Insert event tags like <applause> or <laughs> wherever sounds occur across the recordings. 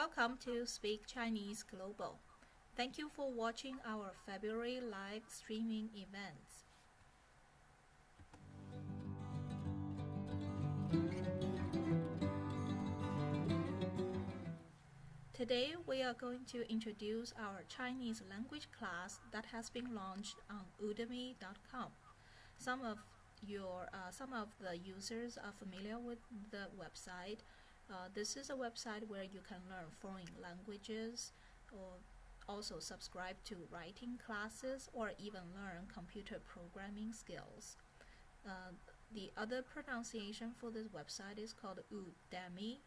Welcome to Speak Chinese Global. Thank you for watching our February live streaming events. Today we are going to introduce our Chinese language class that has been launched on udemy.com. Some of your uh, some of the users are familiar with the website. Uh, this is a website where you can learn foreign languages or also subscribe to writing classes or even learn computer programming skills. Uh, the other pronunciation for this website is called Udemy.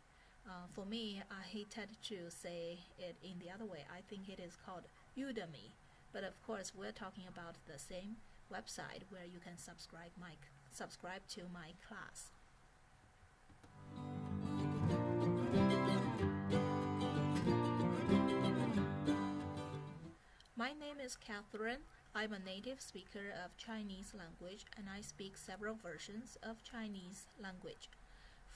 Uh, for me, I hated to say it in the other way. I think it is called Udemy. But of course, we're talking about the same website where you can subscribe my subscribe to my class. My name is Catherine. I'm a native speaker of Chinese language and I speak several versions of Chinese language.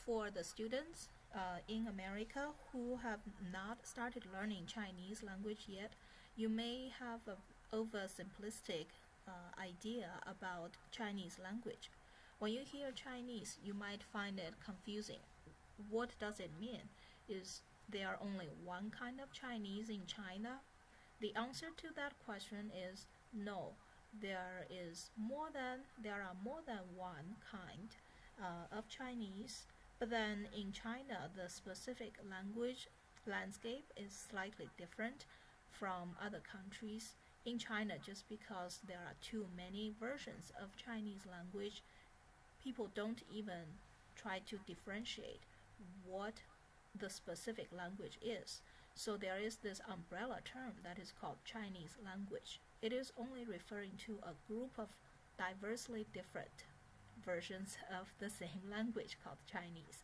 For the students uh, in America who have not started learning Chinese language yet, you may have an oversimplistic uh, idea about Chinese language. When you hear Chinese, you might find it confusing. What does it mean? Is there only one kind of Chinese in China? The answer to that question is no. There is more than there are more than one kind uh, of Chinese, but then in China, the specific language landscape is slightly different from other countries in China just because there are too many versions of Chinese language. People don't even try to differentiate what the specific language is. So there is this umbrella term that is called Chinese language. It is only referring to a group of diversely different versions of the same <laughs> language called Chinese.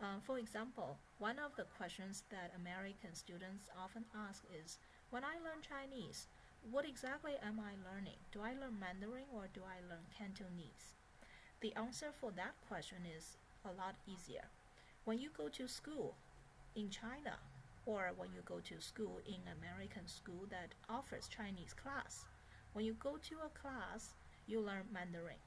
Uh, for example, one of the questions that American students often ask is, when I learn Chinese, what exactly am I learning? Do I learn Mandarin or do I learn Cantonese? The answer for that question is a lot easier. When you go to school in China or when you go to school in American school that offers Chinese class, when you go to a class, you learn Mandarin.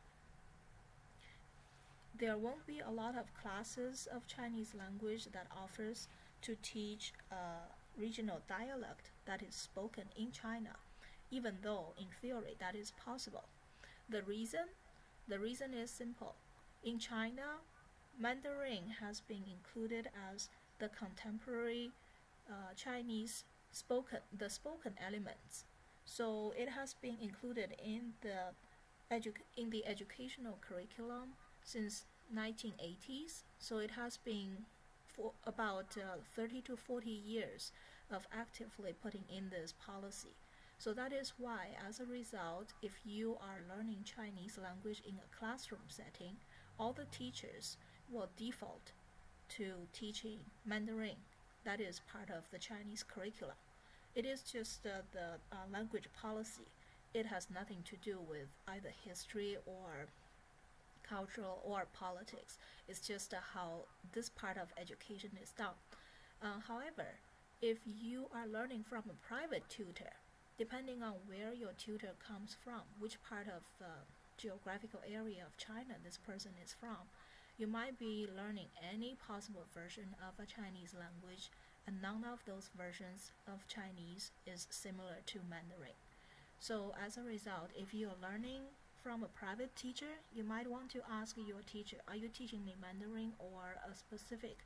There won't be a lot of classes of Chinese language that offers to teach a regional dialect that is spoken in China even though in theory that is possible. The reason? The reason is simple. In China, Mandarin has been included as the contemporary uh, Chinese spoken, the spoken elements. So it has been included in the in the educational curriculum since 1980s. So it has been for about uh, 30 to 40 years of actively putting in this policy. So that is why, as a result, if you are learning Chinese language in a classroom setting, all the teachers will default to teaching Mandarin. That is part of the Chinese curriculum. It is just uh, the uh, language policy. It has nothing to do with either history or cultural or politics. It's just uh, how this part of education is done. Uh, however, if you are learning from a private tutor, depending on where your tutor comes from, which part of the geographical area of China this person is from, you might be learning any possible version of a Chinese language, and none of those versions of Chinese is similar to Mandarin. So as a result, if you are learning from a private teacher, you might want to ask your teacher, are you teaching me Mandarin or a specific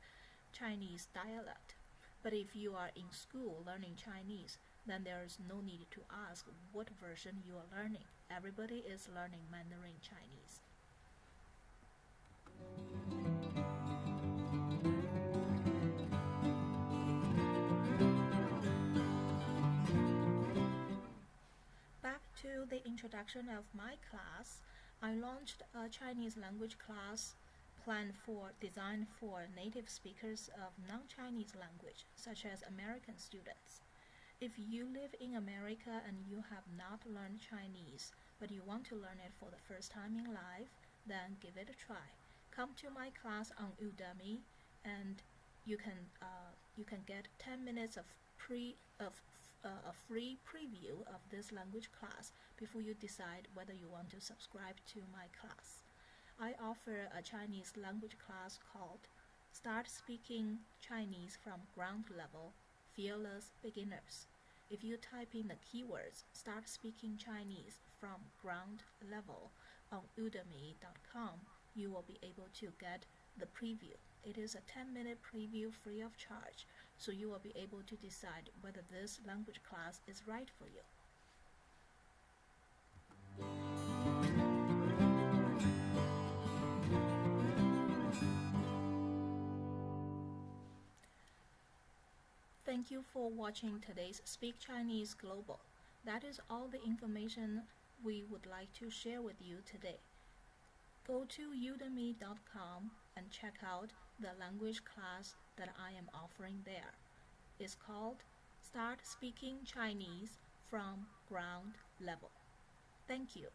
Chinese dialect? But if you are in school learning Chinese, then there is no need to ask what version you are learning. Everybody is learning Mandarin Chinese. Back to the introduction of my class, I launched a Chinese language class planned for designed for native speakers of non-Chinese language, such as American students. If you live in America and you have not learned Chinese, but you want to learn it for the first time in life, then give it a try. Come to my class on Udemy and you can uh, you can get 10 minutes of pre of uh, a free preview of this language class before you decide whether you want to subscribe to my class. I offer a Chinese language class called Start Speaking Chinese from Ground Level Fearless Beginners. If you type in the keywords Start Speaking Chinese from Ground Level on udemy.com, you will be able to get the preview. It is a 10 minute preview free of charge, so you will be able to decide whether this language class is right for you. Thank you for watching today's Speak Chinese Global. That is all the information we would like to share with you today. Go to udemy.com and check out the language class that I am offering there. It's called Start Speaking Chinese from Ground Level. Thank you.